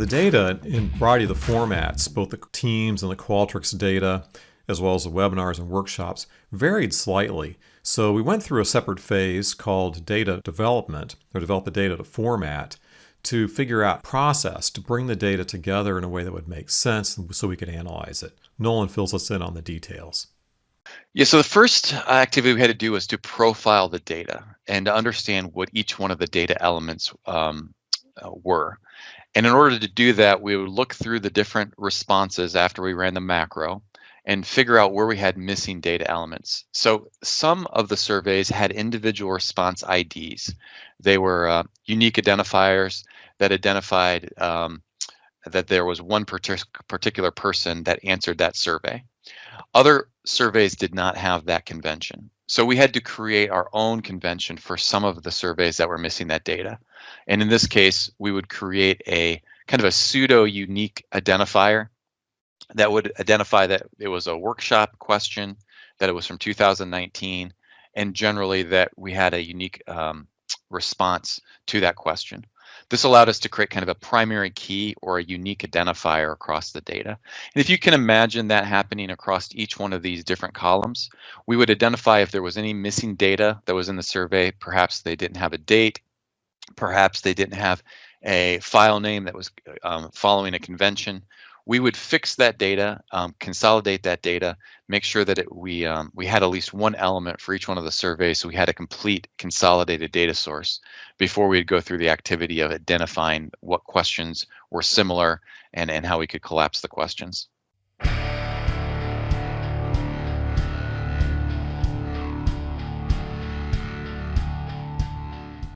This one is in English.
The data in a variety of the formats, both the Teams and the Qualtrics data, as well as the webinars and workshops, varied slightly. So we went through a separate phase called data development, or develop the data to format, to figure out process to bring the data together in a way that would make sense so we could analyze it. Nolan fills us in on the details. Yeah, so the first activity we had to do was to profile the data and to understand what each one of the data elements um, uh, were. And in order to do that, we would look through the different responses after we ran the macro and figure out where we had missing data elements. So some of the surveys had individual response IDs. They were uh, unique identifiers that identified um, that there was one partic particular person that answered that survey. Other surveys did not have that convention. So we had to create our own convention for some of the surveys that were missing that data. And in this case, we would create a kind of a pseudo unique identifier that would identify that it was a workshop question, that it was from 2019, and generally that we had a unique um, response to that question. This allowed us to create kind of a primary key or a unique identifier across the data. And if you can imagine that happening across each one of these different columns, we would identify if there was any missing data that was in the survey. Perhaps they didn't have a date. Perhaps they didn't have a file name that was um, following a convention we would fix that data, um, consolidate that data, make sure that it, we um, we had at least one element for each one of the surveys, so we had a complete consolidated data source before we'd go through the activity of identifying what questions were similar and and how we could collapse the questions.